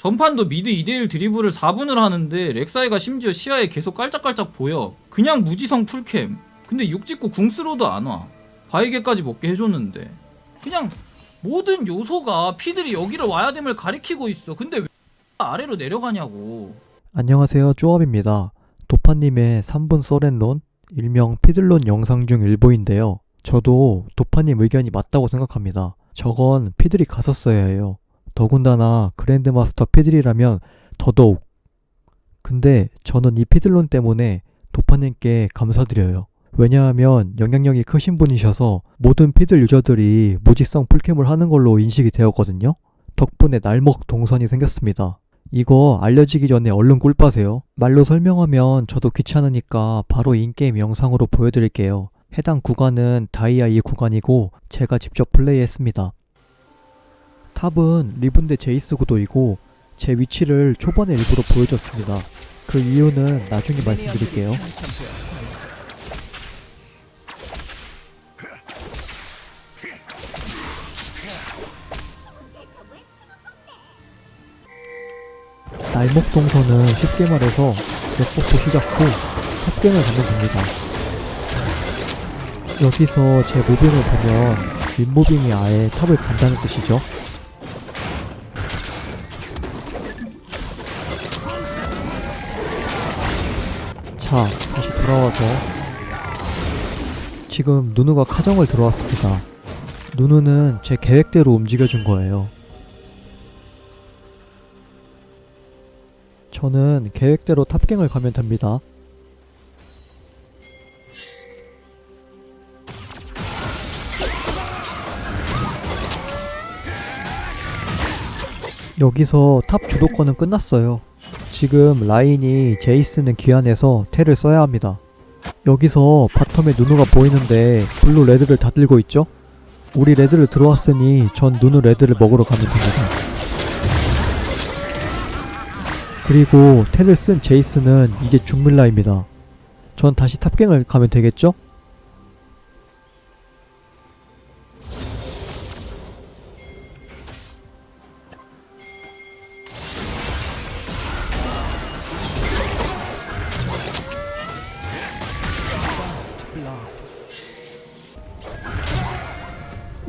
전판도 mid 2대1 드리블을 4분을 하는데 렉사이가 심지어 시야에 계속 깔짝깔짝 보여 그냥 무지성 full camp 근데 육 찍고 궁스로도 안와 바위게까지 먹게 해줬는데 그냥 모든 요소가 피들이 여기를 와야 됨을 가리키고 있어 근데 왜 아래로 내려가냐고 안녕하세요 쪼압입니다. 도파님의 3분 썰앤론 일명 피들론 영상 중 일부인데요. 저도 도파님 의견이 맞다고 생각합니다. 저건 피들이 갔었어야 해요. 더군다나 그랜드마스터 피들이라면 더더욱. 근데 저는 이 피들론 때문에 도파님께 감사드려요. 왜냐하면 영향력이 크신 분이셔서 모든 피들 유저들이 무지성 full camp을 하는 걸로 인식이 되었거든요. 덕분에 날먹 동선이 생겼습니다. 이거 알려지기 전에 얼른 꿀빠세요. 말로 설명하면 저도 귀찮으니까 바로 in-game 영상으로 보여드릴게요. 해당 구간은 다이아 2 구간이고 제가 직접 플레이했습니다. 탑은 리븐 대 제이스 구도이고 제 위치를 초반에 일부러 보여줬습니다. 그 이유는 나중에 말씀드릴게요. 날목 동선은 쉽게 말해서 넷복부 시작 후 탑갱을 가면 됩니다. 여기서 제 무빙을 보면 윗무빙이 아예 탑을 간다는 뜻이죠. 자, 다시 돌아와서 지금 누누가 카정을 들어왔습니다. 누누는 제 계획대로 움직여준 거예요. 저는 계획대로 탑갱을 가면 됩니다. 여기서 top 주도권은 끝났어요. 지금 라인이 제이스는 귀환해서 텔을 써야 합니다. 여기서 bottom에 누누가 보이는데 블루 레드를 다 들고 있죠? 우리 레드를 들어왔으니 전 누누 레드를 먹으러 가면 됩니다. 그리고 텔을 쓴 제이스는 이제 중밀라입니다. 전 다시 top gank을 가면 되겠죠?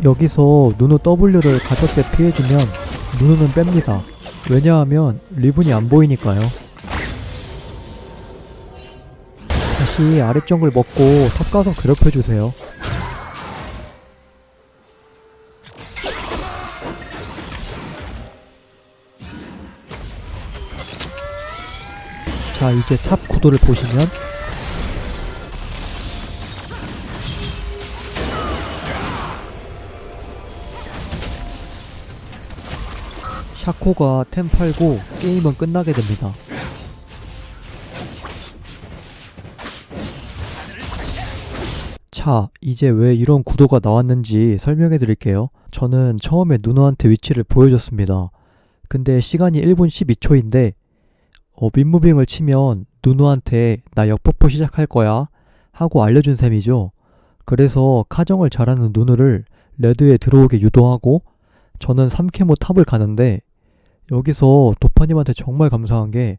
여기서 누누 W를 가볍게 피해주면 누누는 뺍니다. 왜냐하면 리븐이 안 보이니까요. 다시 아래 정글 먹고 top 가서 괴롭혀주세요. 자 이제 top 구도를 보시면 샤코가 템 팔고 게임은 끝나게 됩니다. 자, 이제 왜 이런 구도가 나왔는지 설명해 드릴게요. 저는 처음에 누누한테 위치를 보여줬습니다. 근데 시간이 1분 12초인데 어, 윗무빙을 치면 누누한테 나 역버프 시작할 거야 하고 알려준 셈이죠. 그래서 카정을 잘하는 누누를 레드에 들어오게 유도하고 저는 3캠 후 top을 가는데 여기서 도파님한테 정말 감사한 게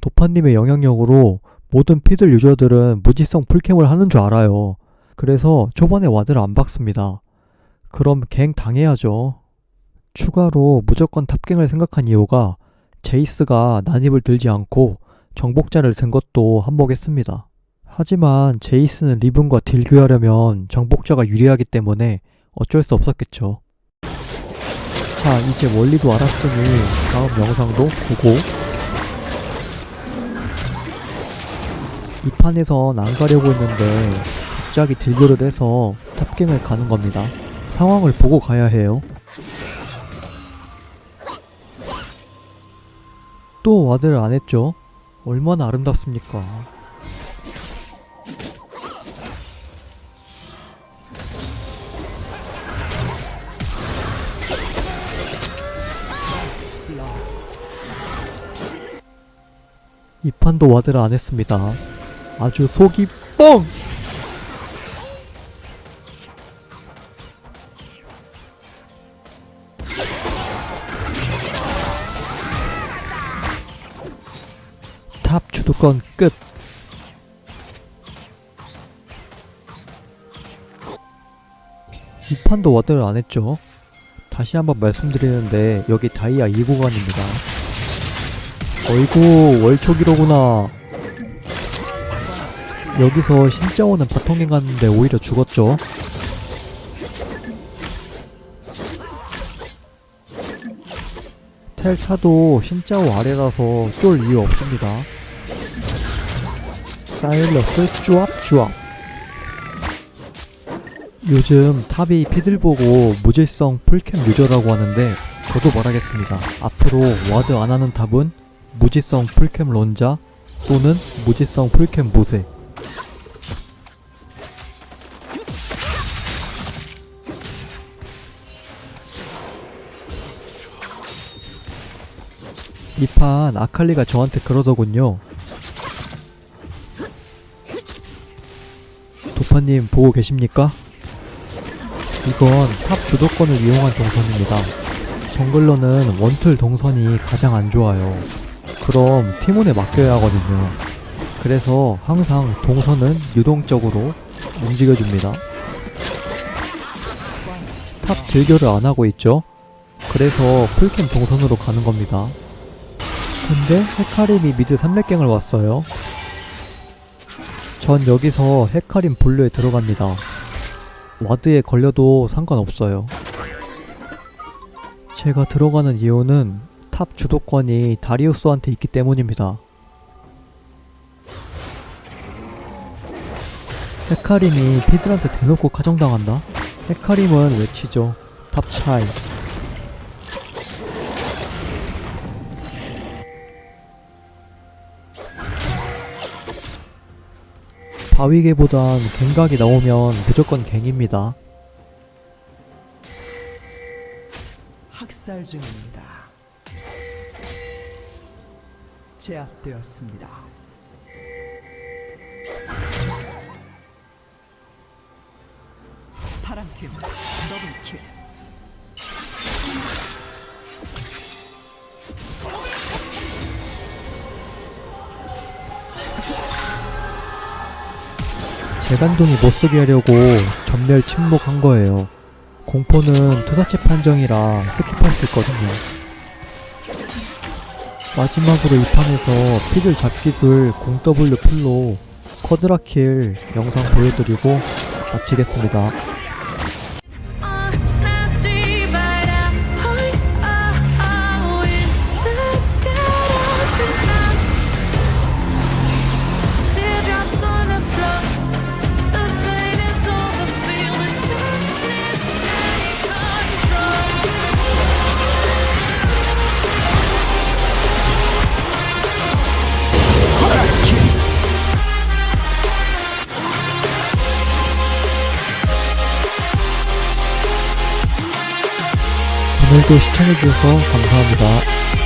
도파님의 영향력으로 모든 피들 유저들은 무지성 full camp을 하는 줄 알아요. 그래서 초반에 ward를 안 박습니다. 그럼 gank 당해야죠. 추가로 무조건 top gank을 생각한 이유가 제이스가 난입을 들지 않고 정복자를 든 것도 한몫했습니다. 하지만 제이스는 리븐과 딜교하려면 정복자가 유리하기 때문에 어쩔 수 없었겠죠. 자 이제 원리도 알았으니 다음 영상도 보고 이 판에선 안 가려고 했는데 갑자기 딜교를 해서 탑갱을 가는 겁니다. 상황을 보고 가야 해요. 또 와드를 안 했죠? 얼마나 아름답습니까? 이 판도 ward를 안 했습니다. 아주 속이 뻥! 주도권 끝. 이 판도 ward를 안 했죠. 다시 한번 말씀드리는데 여기 다이아 2구간입니다. 어이구 월초기로구나. 여기서 신짜오는 바통갱 갔는데 오히려 죽었죠. 텔타도 신짜오 아래라서 쫄 이유 없습니다. 사일러스 쭈압쭈압 요즘 탑이 피들 보고 무질성 풀캠 유저라고 하는데 저도 말하겠습니다. 앞으로 ward 안 하는 top은 무지성 풀캠 론자 또는 무지성 풀캠 무새 이 판 아칼리가 저한테 그러더군요. 도파님 보고 계십니까? 이건 top 주도권을 이용한 동선입니다. jungler는 one tool 동선이 가장 안 좋아요. 그럼 팀원에 맡겨야 하거든요. 그래서 항상 동선은 유동적으로 움직여줍니다. top 딜교를 안 하고 있죠? 그래서 풀캠 동선으로 가는 겁니다. 근데 헤카림이 mid 3렙갱을 왔어요. 전 여기서 헤카림 blue에 들어갑니다. 와드에 걸려도 상관없어요. 제가 들어가는 이유는 top 주도권이 다리우스한테 있기 때문입니다. 헤카림이 피들한테 대놓고 카정당한다? 헤카림은 외치죠. top 차이. 바위개보단 갱각이 나오면 무조건 갱입니다. 학살 중입니다. 제압되었습니다. 파랑팀 더블킬. 재간둥이 못쓰게 하려고 점멸 침묵한 거예요. 공포는 투사체 판정이라 skip할 수 있거든요. 마지막으로 이 판에서 피들 잡기술 0W 풀로 quadra kill 영상 보여드리고 마치겠습니다. 오늘도 시청해주셔서 감사합니다.